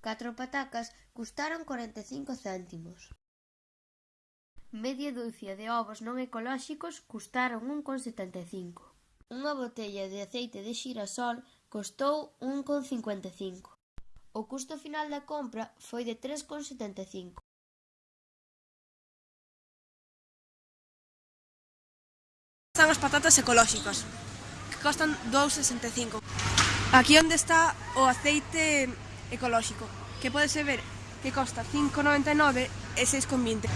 Catro patacas custaron corenta e cinco céntimos. Media dúcia de ovos non ecolóxicos custaron un con setenta e cinco. Unha botella de aceite de xirasol costou un con cincuenta e cinco. O custo final da compra foi de tres con setenta e cinco. Están as patatas ecolóxicas, que costan 2,65. Aquí onde está o aceite ecolóxico, que podese ver que costa 5,99 e 6,20.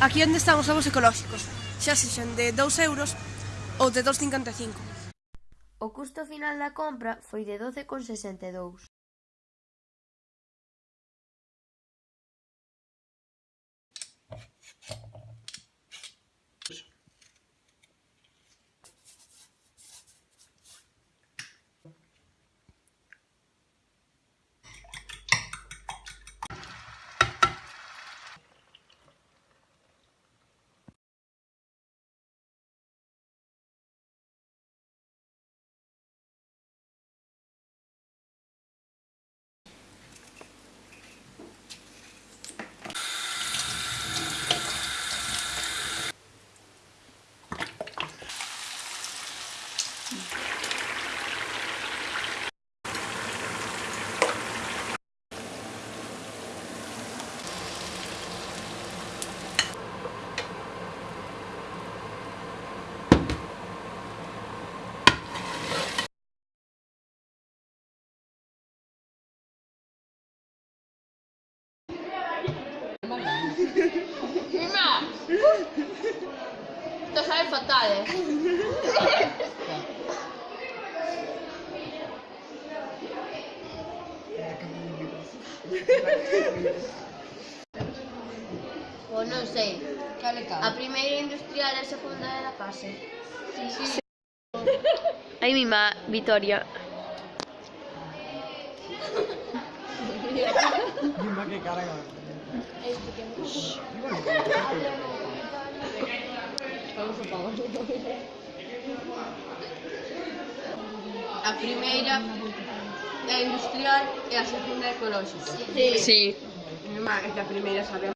Aquí onde están os ovos ecolóxicos, xa sexan de 2 euros ou de 2,55. O custo final da compra foi de 12,62. Prima! Ti fai fatale! Pois non sei. Cale A primeira industrial e a segunda era case. Sí, sí. sí. Aí mima, Vitoria. Mima que cara. Eh. A primeira é industrial e a segunda é ecolóxica. Si. Si. Irmá, é que a primeira sabemos.